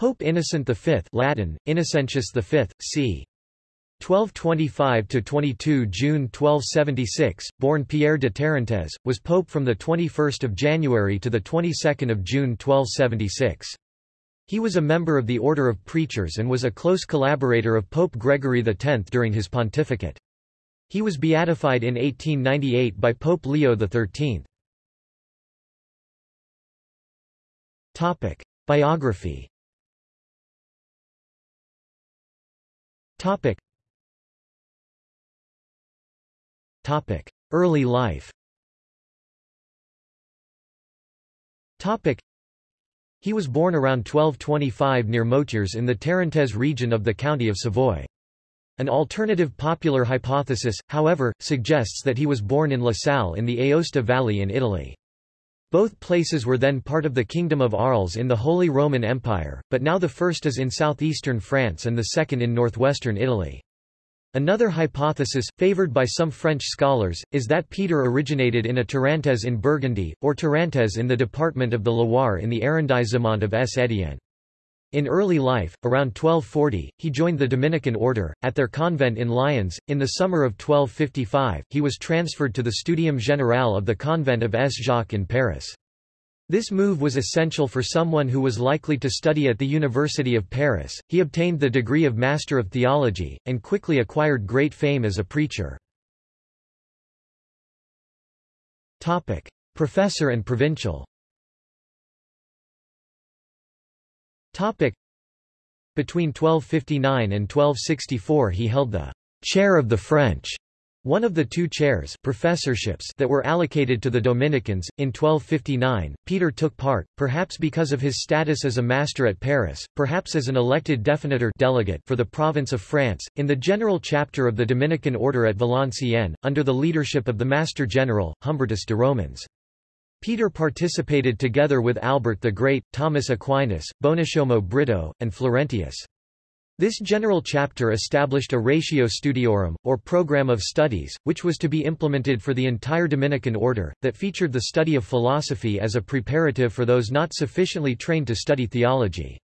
Pope Innocent V Latin, Innocentius V, c. 1225–22 June 1276, born Pierre de Tarentaise, was pope from 21 January to 22 June 1276. He was a member of the Order of Preachers and was a close collaborator of Pope Gregory X during his pontificate. He was beatified in 1898 by Pope Leo XIII. Biography Early life He was born around 1225 near Moutiers in the Tarentaise region of the county of Savoy. An alternative popular hypothesis, however, suggests that he was born in La Salle in the Aosta Valley in Italy. Both places were then part of the Kingdom of Arles in the Holy Roman Empire, but now the first is in southeastern France and the second in northwestern Italy. Another hypothesis, favoured by some French scholars, is that Peter originated in a Tarentaise in Burgundy, or Tarentaise in the department of the Loire in the arrondissement of S-Étienne. In early life, around 1240, he joined the Dominican order, at their convent in Lyons. In the summer of 1255, he was transferred to the Studium Général of the convent of S. Jacques in Paris. This move was essential for someone who was likely to study at the University of Paris. He obtained the degree of Master of Theology, and quickly acquired great fame as a preacher. Professor and provincial. Topic: Between 1259 and 1264 he held the chair of the French one of the two chairs professorships that were allocated to the Dominicans, in 1259, Peter took part, perhaps because of his status as a master at Paris, perhaps as an elected definitor delegate for the province of France, in the general chapter of the Dominican order at Valenciennes, under the leadership of the Master General, Humbertus de Romans. Peter participated together with Albert the Great, Thomas Aquinas, Bonushomo Brito, and Florentius. This general chapter established a ratio studiorum, or program of studies, which was to be implemented for the entire Dominican order, that featured the study of philosophy as a preparative for those not sufficiently trained to study theology.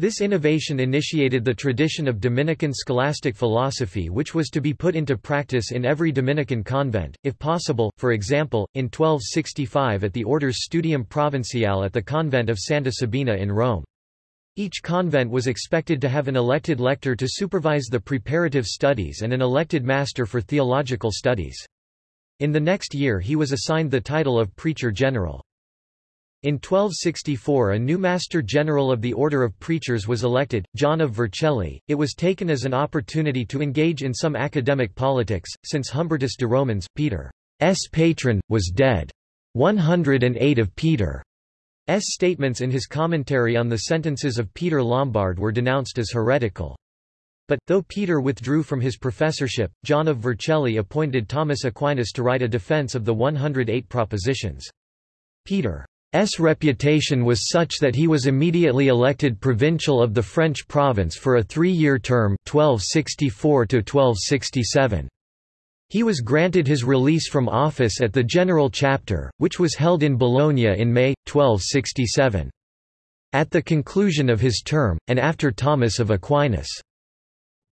This innovation initiated the tradition of Dominican scholastic philosophy which was to be put into practice in every Dominican convent, if possible, for example, in 1265 at the order's Studium Provinciale at the convent of Santa Sabina in Rome. Each convent was expected to have an elected lector to supervise the preparative studies and an elected master for theological studies. In the next year he was assigned the title of Preacher General. In 1264 a new Master General of the Order of Preachers was elected, John of Vercelli. It was taken as an opportunity to engage in some academic politics, since Humbertus de Romans, Peter's patron, was dead. 108 of Peter S. statements in his commentary on the sentences of Peter Lombard were denounced as heretical. But, though Peter withdrew from his professorship, John of Vercelli appointed Thomas Aquinas to write a defense of the 108 propositions. Peter's reputation was such that he was immediately elected provincial of the French province for a three-year term 1264 -1267. He was granted his release from office at the General Chapter, which was held in Bologna in May, 1267. At the conclusion of his term, and after Thomas of Aquinas'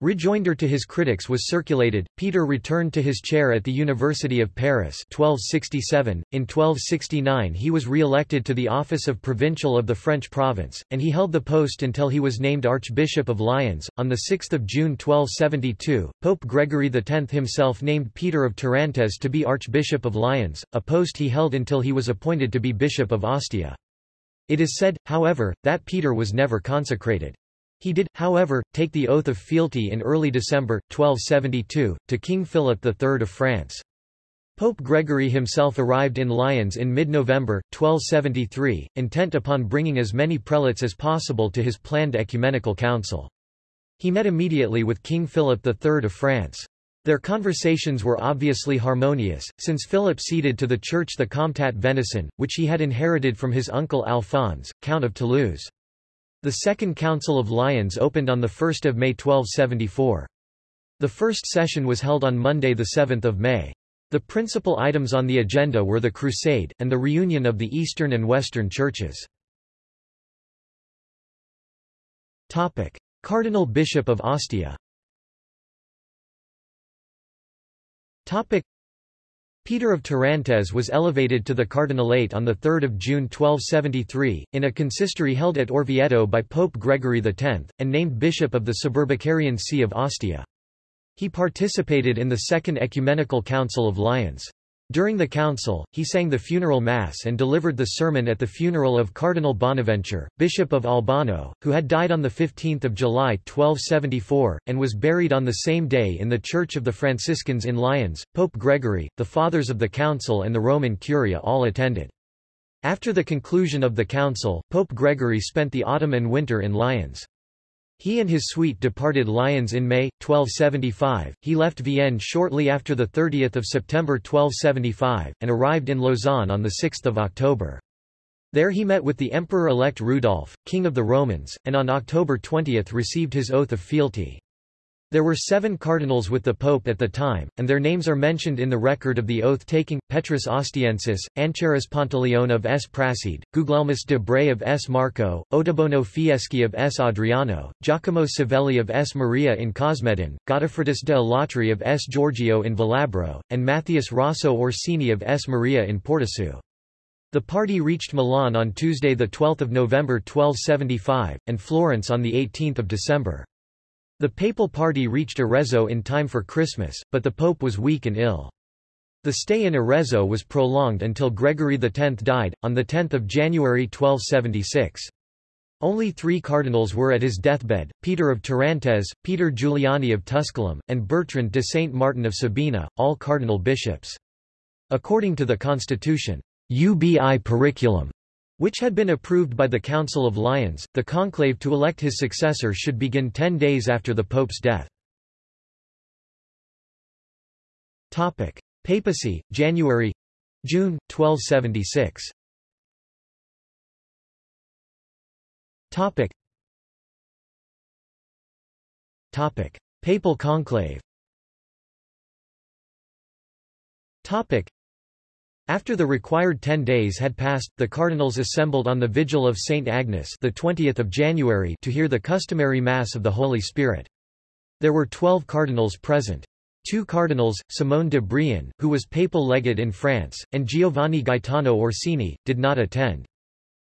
Rejoinder to his critics was circulated. Peter returned to his chair at the University of Paris 1267. In 1269 he was re-elected to the office of Provincial of the French province, and he held the post until he was named Archbishop of Lyons. On 6 June 1272, Pope Gregory X himself named Peter of Tarentaise to be Archbishop of Lyons, a post he held until he was appointed to be Bishop of Ostia. It is said, however, that Peter was never consecrated. He did, however, take the oath of fealty in early December, 1272, to King Philip III of France. Pope Gregory himself arrived in Lyons in mid-November, 1273, intent upon bringing as many prelates as possible to his planned ecumenical council. He met immediately with King Philip III of France. Their conversations were obviously harmonious, since Philip ceded to the Church the Comtat Venaissin, which he had inherited from his uncle Alphonse, Count of Toulouse. The Second Council of Lyons opened on 1 May 1274. The first session was held on Monday 7 May. The principal items on the agenda were the Crusade, and the reunion of the Eastern and Western churches. Cardinal Bishop of Ostia Peter of Tarentaise was elevated to the cardinalate on 3 June 1273, in a consistory held at Orvieto by Pope Gregory X, and named bishop of the Suburbicarian See of Ostia. He participated in the Second Ecumenical Council of Lyons. During the council, he sang the funeral mass and delivered the sermon at the funeral of Cardinal Bonaventure, Bishop of Albano, who had died on 15 July 1274, and was buried on the same day in the Church of the Franciscans in Lyons. Pope Gregory, the Fathers of the Council and the Roman Curia all attended. After the conclusion of the council, Pope Gregory spent the autumn and winter in Lyons. He and his suite departed Lyons in May, 1275, he left Vienne shortly after 30 September 1275, and arrived in Lausanne on 6 October. There he met with the Emperor-elect Rudolf, King of the Romans, and on October 20 received his oath of fealty. There were seven cardinals with the pope at the time, and their names are mentioned in the record of the oath-taking, Petrus Ostiensis, Ancherus Pantaleon of S. Prassede, Guglielmus de Bray of S. Marco, Ottobono Fieschi of S. Adriano, Giacomo Savelli of S. Maria in Cosmedin, Godofridus de Alatri of S. Giorgio in Velabro, and Matthias Rosso Orsini of S. Maria in Porticu. The party reached Milan on Tuesday 12 November 1275, and Florence on 18 December. The papal party reached Arezzo in time for Christmas, but the pope was weak and ill. The stay in Arezzo was prolonged until Gregory X died, on 10 January 1276. Only three cardinals were at his deathbed, Peter of Tarentaise, Peter Giuliani of Tusculum, and Bertrand de Saint Martin of Sabina, all cardinal bishops. According to the constitution, ubi periculum which had been approved by the Council of Lyons, the conclave to elect his successor should begin ten days after the pope's death. Topic: Papacy, January—June, 1276 Topic. Topic: Papal conclave after the required ten days had passed, the cardinals assembled on the Vigil of St. Agnes the 20th of January to hear the customary Mass of the Holy Spirit. There were twelve cardinals present. Two cardinals, Simone de Brion, who was papal legate in France, and Giovanni Gaetano Orsini, did not attend.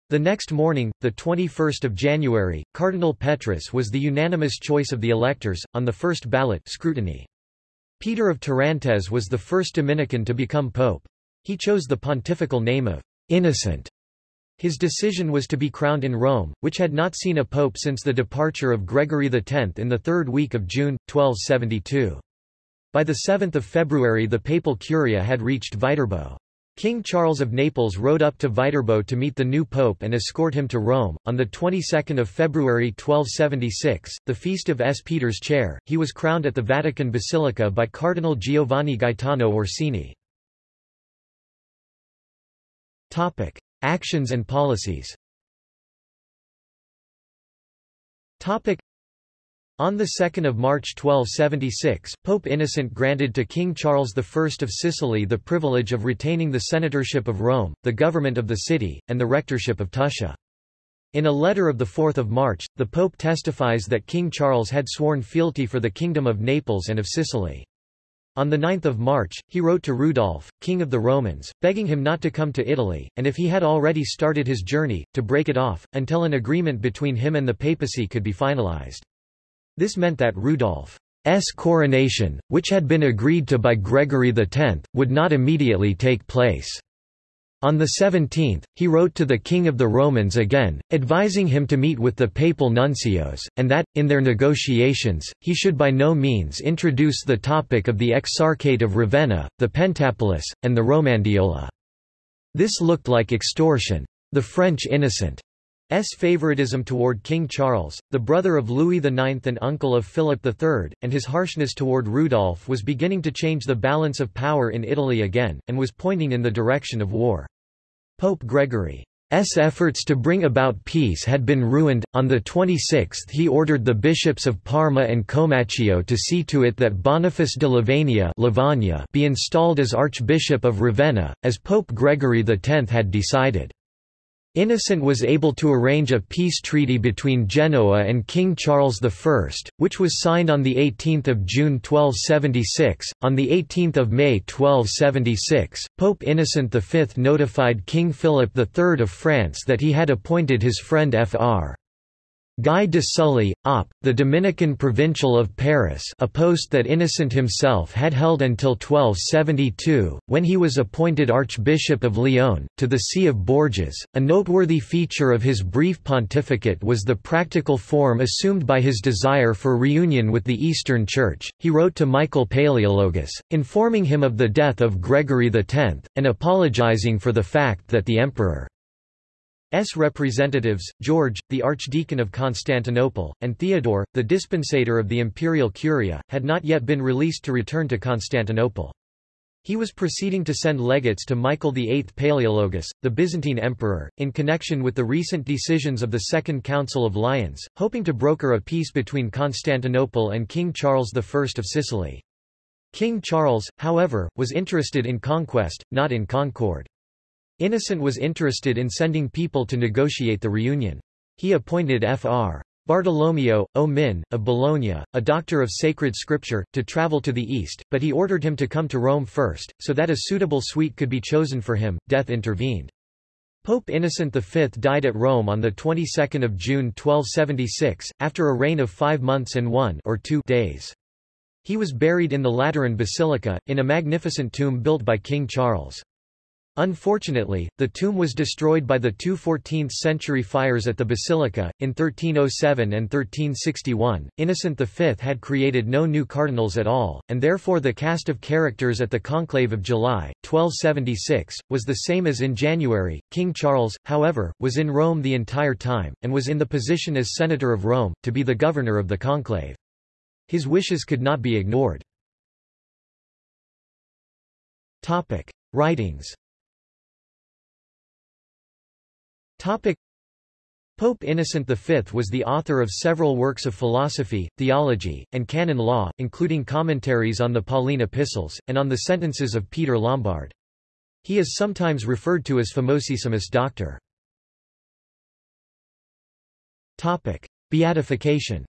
The next morning, the 21 January, Cardinal Petrus was the unanimous choice of the electors, on the first ballot scrutiny. Peter of Tarentaise was the first Dominican to become pope. He chose the pontifical name of Innocent. His decision was to be crowned in Rome, which had not seen a pope since the departure of Gregory X in the third week of June, 1272. By 7 February the papal curia had reached Viterbo. King Charles of Naples rode up to Viterbo to meet the new pope and escort him to Rome. On the 22nd of February 1276, the feast of S. Peter's chair, he was crowned at the Vatican Basilica by Cardinal Giovanni Gaetano Orsini. Topic: Actions and policies. Topic: on 2 March 1276, Pope Innocent granted to King Charles I of Sicily the privilege of retaining the senatorship of Rome, the government of the city, and the rectorship of Tuscia. In a letter of 4 March, the Pope testifies that King Charles had sworn fealty for the Kingdom of Naples and of Sicily. On 9 March, he wrote to Rudolf, king of the Romans, begging him not to come to Italy, and if he had already started his journey, to break it off, until an agreement between him and the papacy could be finalized. This meant that Rudolf's coronation, which had been agreed to by Gregory X, would not immediately take place. On the 17th, he wrote to the King of the Romans again, advising him to meet with the papal nuncios, and that, in their negotiations, he should by no means introduce the topic of the Exarchate of Ravenna, the Pentapolis, and the Romandiola. This looked like extortion. The French innocent S. favoritism toward King Charles, the brother of Louis IX and uncle of Philip III, and his harshness toward Rudolf was beginning to change the balance of power in Italy again, and was pointing in the direction of war. Pope Gregory's efforts to bring about peace had been ruined. On the 26th, he ordered the bishops of Parma and Comacchio to see to it that Boniface de Lavagna be installed as Archbishop of Ravenna, as Pope Gregory X had decided. Innocent was able to arrange a peace treaty between Genoa and King Charles I, which was signed on 18 June 1276. On 18 May 1276, Pope Innocent V notified King Philip III of France that he had appointed his friend Fr. Guy de Sully, op. the Dominican Provincial of Paris a post that Innocent himself had held until 1272, when he was appointed Archbishop of Lyon, to the See of Bourges. A noteworthy feature of his brief pontificate was the practical form assumed by his desire for reunion with the Eastern Church. He wrote to Michael Palaeologus, informing him of the death of Gregory X, and apologizing for the fact that the emperor S representatives, George, the Archdeacon of Constantinople, and Theodore, the dispensator of the imperial curia, had not yet been released to return to Constantinople. He was proceeding to send legates to Michael VIII Palaeologus, the Byzantine emperor, in connection with the recent decisions of the Second Council of Lyons, hoping to broker a peace between Constantinople and King Charles I of Sicily. King Charles, however, was interested in conquest, not in concord. Innocent was interested in sending people to negotiate the reunion. He appointed Fr. Bartolomeo, o Min, of Bologna, a doctor of sacred scripture, to travel to the east, but he ordered him to come to Rome first, so that a suitable suite could be chosen for him. Death intervened. Pope Innocent V died at Rome on the 22nd of June 1276, after a reign of five months and one or two days. He was buried in the Lateran Basilica, in a magnificent tomb built by King Charles. Unfortunately, the tomb was destroyed by the two 14th-century fires at the basilica, in 1307 and 1361. Innocent V had created no new cardinals at all, and therefore the cast of characters at the conclave of July, 1276, was the same as in January. King Charles, however, was in Rome the entire time, and was in the position as Senator of Rome, to be the governor of the conclave. His wishes could not be ignored. Writings Pope Innocent V was the author of several works of philosophy, theology, and canon law, including commentaries on the Pauline epistles, and on the sentences of Peter Lombard. He is sometimes referred to as Famosissimus Doctor. Topic. Beatification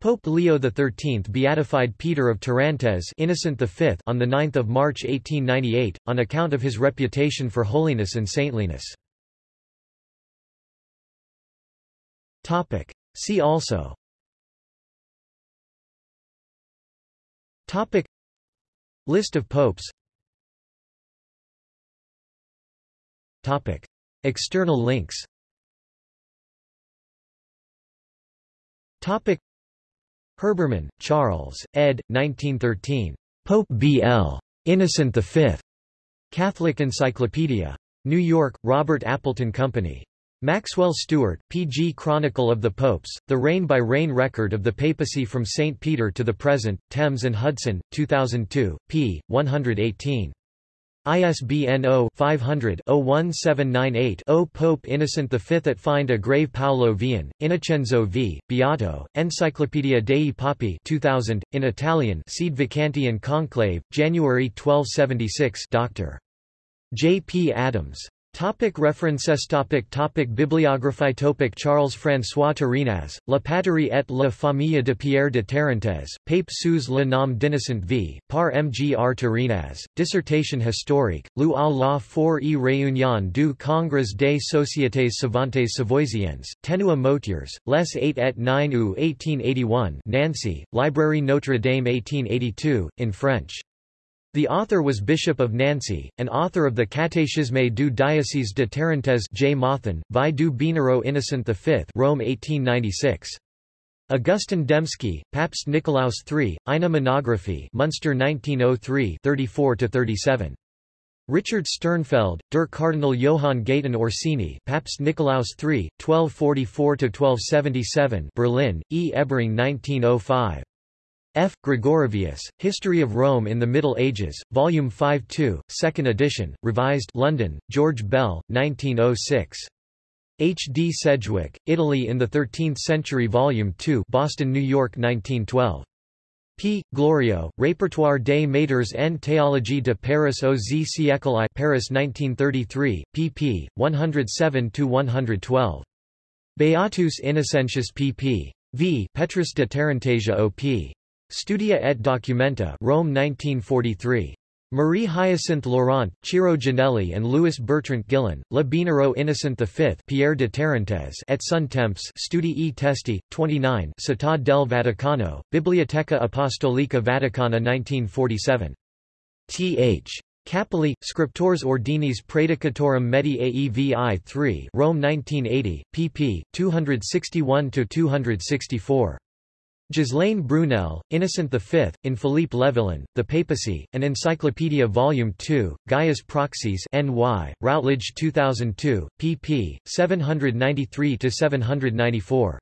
Pope Leo XIII beatified Peter of Tarentaise Innocent V on 9 March 1898, on account of his reputation for holiness and saintliness. See also. Topic. List of popes. Topic. External links. Topic Herbermann, Charles, ed. 1913. Pope B.L. Innocent V. Catholic Encyclopedia. New York, Robert Appleton Company. Maxwell-Stuart, P.G. Chronicle of the Popes, The Reign-by-Reign Record of the Papacy from St. Peter to the Present, Thames and Hudson, 2002, p. 118. ISBN 0-500-01798-0 Pope Innocent V at Find a Grave Paolo Vian, Innocenzo v. Beato, Enciclopedia dei Papi 2000, in Italian Sede Vacante and Conclave, January 1276 Dr. J. P. Adams. Topic references. Topic topic. Bibliography. Topic. Charles-François Turinaz, La patrie et la famille de Pierre de Tarentaise, Pape sous le nom d'Innocent v, par Mgr Turinaz, Dissertation historique, lu à la for e réunion du Congrès des sociétés savantes savoisiennes, Tenua Moutiers, les 8 et 9 août 1881 Nancy, Librairie Notre-Dame 1882, in French. The author was Bishop of Nancy, and author of the Catéchisme du diocèse de Tarentaise J. Mothin, Vi du Binero Innocent V Rome 1896. Augustin Demski, Papst Nikolaus III, Eine Monographie Munster 1903 34-37. Richard Sternfeld, Der Cardinal Johann Gaetan Orsini Papst Nikolaus III, 1244-1277 Berlin, E. Ebering 1905. F. Gregorovius, History of Rome in the Middle Ages, Volume 5 2, 2nd edition, revised London, George Bell, 1906. H. D. Sedgwick, Italy in the Thirteenth Century Volume 2 Boston, New York 1912. P. Glorieux, Répertoire des maîtres en théologie de Paris au aux siècle I Paris 1933, pp. 107–112. Beatus Innocentius pp. v. Petrus de Tarantasia op. Studia et Documenta Rome 1943. Marie Hyacinthe Laurent, Ciro Giannelli and Louis Bertrand Gillon, Le Binero Innocent V Pierre de Tarentaise et son temps Studi e Testi, 29 Città del Vaticano, Biblioteca Apostolica Vaticana 1947. Th. Kaeppeli, Scriptores Ordinis Praedicatorum Medii Aevi 3 Rome 1980, pp. 261–264. Ghislaine Brunel, Innocent V, in Philippe Levillain, The Papacy, an Encyclopedia Volume 2, Gaius Proxies NY, Routledge 2002, pp. 793–794.